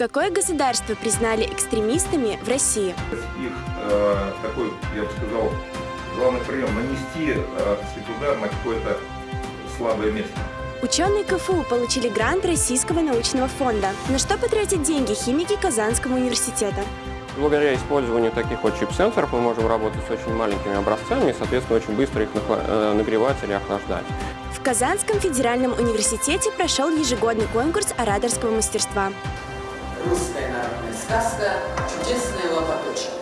Какое государство признали экстремистами в России? Их э, такой, я бы сказал, главный прием нанести э, удар на какое-то слабое место. Ученые КФУ получили грант Российского научного фонда. На что потратят деньги химики Казанского университета? Благодаря использованию таких вот чип-сенсоров мы можем работать с очень маленькими образцами и, соответственно, очень быстро их э, нагревать или охлаждать. В Казанском федеральном университете прошел ежегодный конкурс ораторского мастерства. Русская народная сказка «Чудесное лопаточек».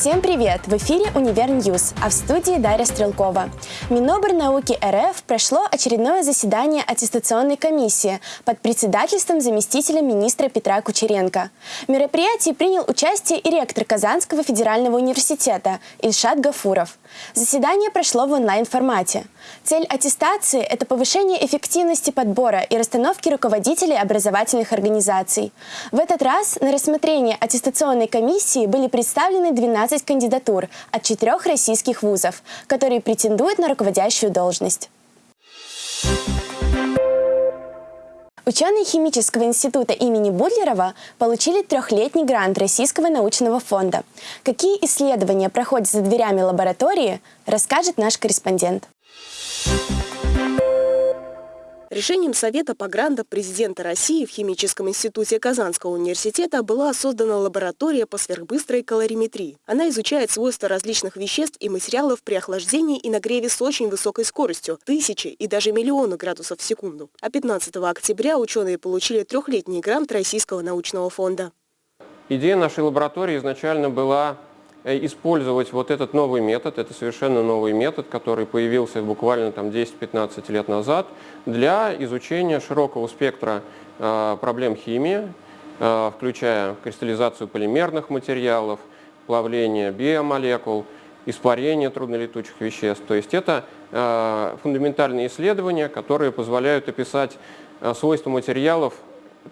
Всем привет! В эфире «Универ News», а в студии Дарья Стрелкова. Минобрнауки РФ прошло очередное заседание аттестационной комиссии под председательством заместителя министра Петра Кучеренко. В мероприятии принял участие и ректор Казанского федерального университета Ильшат Гафуров. Заседание прошло в онлайн-формате. Цель аттестации – это повышение эффективности подбора и расстановки руководителей образовательных организаций. В этот раз на рассмотрение аттестационной комиссии были представлены 12 кандидатур от четырех российских вузов, которые претендуют на руководящую должность. Ученые Химического института имени Будлерова получили трехлетний грант Российского научного фонда. Какие исследования проходят за дверями лаборатории, расскажет наш корреспондент. Решением Совета по грантам президента России в Химическом институте Казанского университета была создана лаборатория по сверхбыстрой калориметрии. Она изучает свойства различных веществ и материалов при охлаждении и нагреве с очень высокой скоростью – тысячи и даже миллионы градусов в секунду. А 15 октября ученые получили трехлетний грант Российского научного фонда. Идея нашей лаборатории изначально была использовать вот этот новый метод, это совершенно новый метод, который появился буквально там 10-15 лет назад, для изучения широкого спектра э, проблем химии, э, включая кристаллизацию полимерных материалов, плавление биомолекул, испарение труднолетучих веществ. То есть это э, фундаментальные исследования, которые позволяют описать э, свойства материалов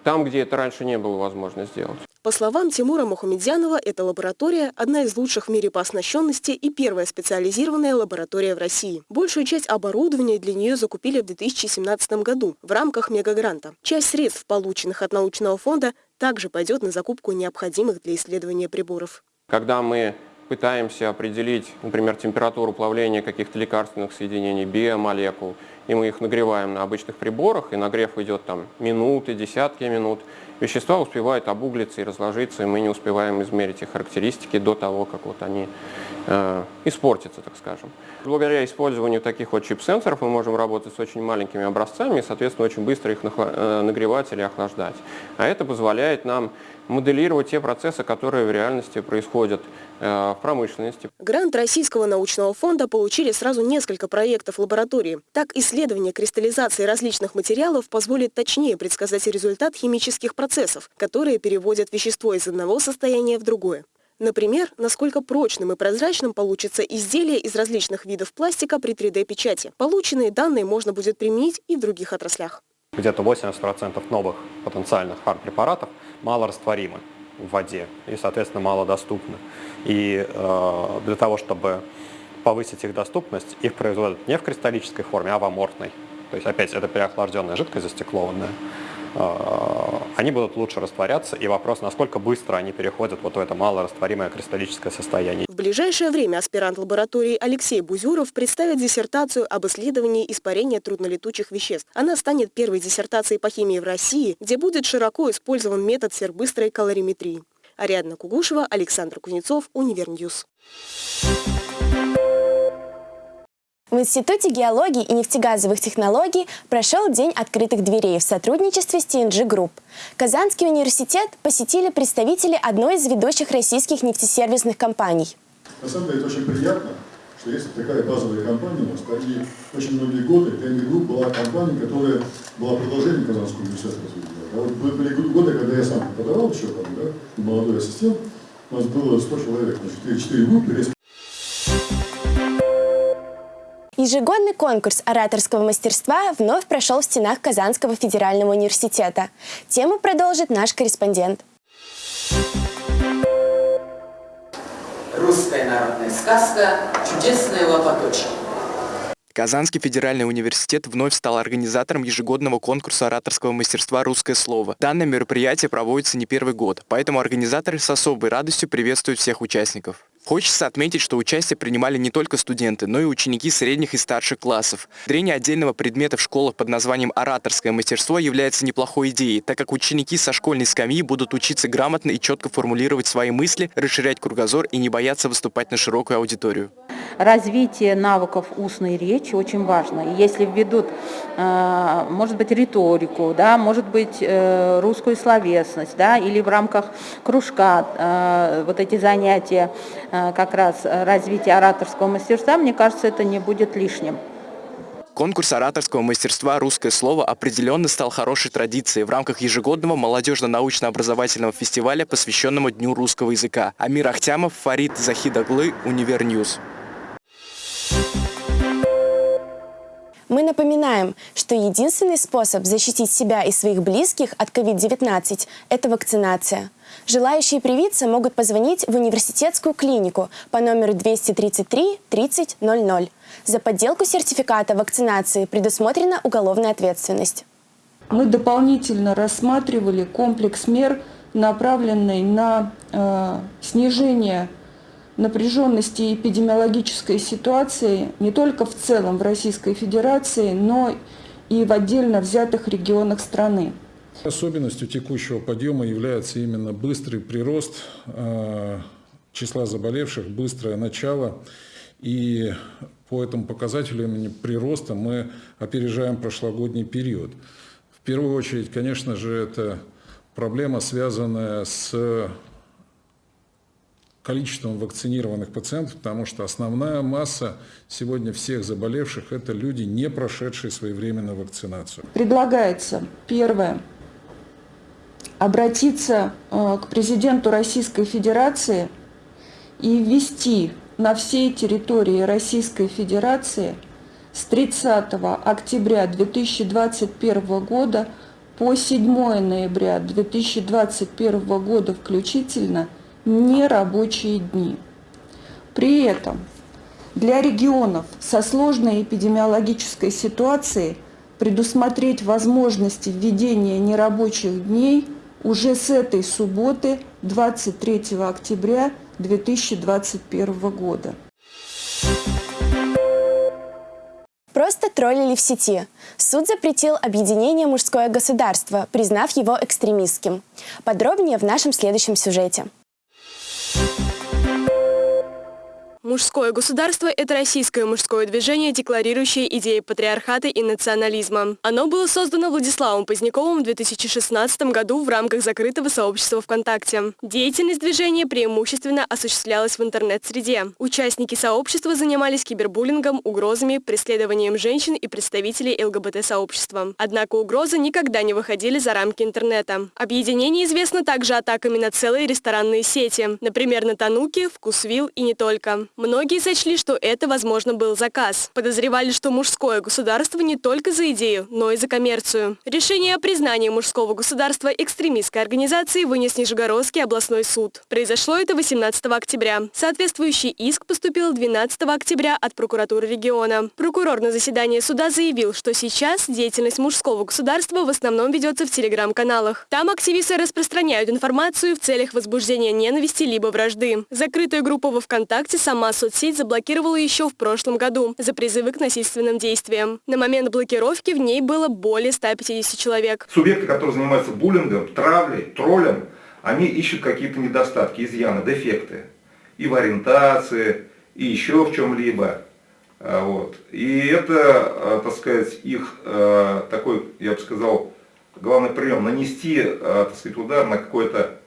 там, где это раньше не было возможно сделать. По словам Тимура Мухамедзянова, эта лаборатория – одна из лучших в мире по оснащенности и первая специализированная лаборатория в России. Большую часть оборудования для нее закупили в 2017 году в рамках мегагранта. Часть средств, полученных от научного фонда, также пойдет на закупку необходимых для исследования приборов. Когда мы пытаемся определить, например, температуру плавления каких-то лекарственных соединений, биомолекул, и мы их нагреваем на обычных приборах, и нагрев идет там минуты, десятки минут, вещества успевают обуглиться и разложиться, и мы не успеваем измерить их характеристики до того, как вот они э, испортятся, так скажем. Благодаря использованию таких вот чип-сенсоров мы можем работать с очень маленькими образцами и, соответственно, очень быстро их э, нагревать или охлаждать. А это позволяет нам моделировать те процессы, которые в реальности происходят э, в промышленности. Грант Российского научного фонда получили сразу несколько проектов лаборатории. Так, исследование кристаллизации различных материалов позволит точнее предсказать результат химических процессов, которые переводят вещество из одного состояния в другое. Например, насколько прочным и прозрачным получится изделие из различных видов пластика при 3D-печати. Полученные данные можно будет применить и в других отраслях. Где-то 80% новых потенциальных фармпрепаратов малорастворимы в воде и, соответственно, малодоступны. И э, для того, чтобы повысить их доступность, их производят не в кристаллической форме, а в аморфной. То есть, опять, это переохлажденная жидкость застеклованная. Э, они будут лучше растворяться, и вопрос, насколько быстро они переходят вот в это малорастворимое кристаллическое состояние. В ближайшее время аспирант лаборатории Алексей Бузюров представит диссертацию об исследовании испарения труднолетучих веществ. Она станет первой диссертацией по химии в России, где будет широко использован метод сверхбыстрой калориметрии. Ариадна Кугушева, Александр Кузнецов, Универ News. В Институте геологии и нефтегазовых технологий прошел День открытых дверей в сотрудничестве с TNG Group. Казанский университет посетили представители одной из ведущих российских нефтесервисных компаний. На самом деле это очень приятно, что есть такая базовая компания у нас. И очень многие годы TNG Group была компания, которая была продолжением Казанского университета. Да, вот были годы, когда я сам преподавал еще там, да, молодой ассистент, у нас было 100 человек, значит, 4 группы, Ежегодный конкурс ораторского мастерства вновь прошел в стенах Казанского федерального университета. Тему продолжит наш корреспондент. Русская народная сказка «Чудесная лопаточка». Казанский федеральный университет вновь стал организатором ежегодного конкурса ораторского мастерства «Русское слово». Данное мероприятие проводится не первый год, поэтому организаторы с особой радостью приветствуют всех участников. Хочется отметить, что участие принимали не только студенты, но и ученики средних и старших классов. Дрение отдельного предмета в школах под названием «Ораторское мастерство» является неплохой идеей, так как ученики со школьной скамьи будут учиться грамотно и четко формулировать свои мысли, расширять кругозор и не бояться выступать на широкую аудиторию. Развитие навыков устной речи очень важно. Если введут, э, может быть, риторику, да, может быть, э, русскую словесность, да, или в рамках кружка э, вот эти занятия как раз развития ораторского мастерства, мне кажется, это не будет лишним. Конкурс ораторского мастерства «Русское слово» определенно стал хорошей традицией в рамках ежегодного молодежно-научно-образовательного фестиваля, посвященного Дню русского языка. Амир Ахтямов, Фарид Захидаглы, Универ News. Мы напоминаем, что единственный способ защитить себя и своих близких от COVID-19 – это вакцинация. Желающие привиться могут позвонить в университетскую клинику по номеру 233 30 00. За подделку сертификата вакцинации предусмотрена уголовная ответственность. Мы дополнительно рассматривали комплекс мер, направленный на э, снижение напряженности эпидемиологической ситуации не только в целом в Российской Федерации, но и в отдельно взятых регионах страны. Особенностью текущего подъема является именно быстрый прирост э, числа заболевших, быстрое начало. И по этому показателю именно прироста мы опережаем прошлогодний период. В первую очередь, конечно же, это проблема, связанная с количеством вакцинированных пациентов, потому что основная масса сегодня всех заболевших – это люди, не прошедшие своевременно вакцинацию. Предлагается, первое, обратиться э, к президенту Российской Федерации и ввести на всей территории Российской Федерации с 30 октября 2021 года по 7 ноября 2021 года включительно – нерабочие дни. При этом для регионов со сложной эпидемиологической ситуацией предусмотреть возможности введения нерабочих дней уже с этой субботы 23 октября 2021 года. Просто троллили в сети. Суд запретил объединение «Мужское государство», признав его экстремистским. Подробнее в нашем следующем сюжете. Thank you. Мужское государство – это российское мужское движение, декларирующее идеи патриархата и национализма. Оно было создано Владиславом Поздняковым в 2016 году в рамках закрытого сообщества ВКонтакте. Деятельность движения преимущественно осуществлялась в интернет-среде. Участники сообщества занимались кибербуллингом, угрозами, преследованием женщин и представителей ЛГБТ-сообщества. Однако угрозы никогда не выходили за рамки интернета. Объединение известно также атаками на целые ресторанные сети, например, на Тануки, Вкусвилл и не только. Многие сочли, что это, возможно, был заказ. Подозревали, что мужское государство не только за идею, но и за коммерцию. Решение о признании мужского государства экстремистской организации вынес Нижегородский областной суд. Произошло это 18 октября. Соответствующий иск поступил 12 октября от прокуратуры региона. Прокурор на заседании суда заявил, что сейчас деятельность мужского государства в основном ведется в телеграм-каналах. Там активисты распространяют информацию в целях возбуждения ненависти либо вражды. Закрытая группа во ВКонтакте сама Сама соцсеть заблокировала еще в прошлом году за призывы к насильственным действиям. На момент блокировки в ней было более 150 человек. Субъекты, которые занимаются буллингом, травлей, троллем, они ищут какие-то недостатки, изъяны, дефекты. И в ориентации, и еще в чем-либо. А, вот. И это, а, так сказать, их а, такой, я бы сказал, главный прием, нанести, так сказать, удар на какое-то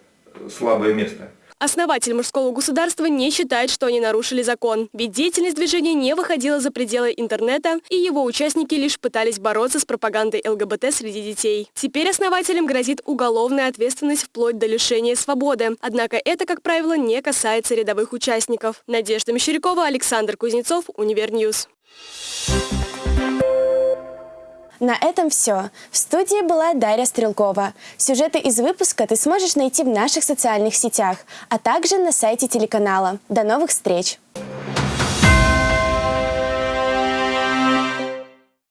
слабое место. Основатель мужского государства не считает, что они нарушили закон, ведь деятельность движения не выходила за пределы интернета, и его участники лишь пытались бороться с пропагандой ЛГБТ среди детей. Теперь основателям грозит уголовная ответственность вплоть до лишения свободы. Однако это, как правило, не касается рядовых участников. Надежда Мещерякова, Александр Кузнецов, Универ News. На этом все. В студии была Дарья Стрелкова. Сюжеты из выпуска ты сможешь найти в наших социальных сетях, а также на сайте телеканала. До новых встреч!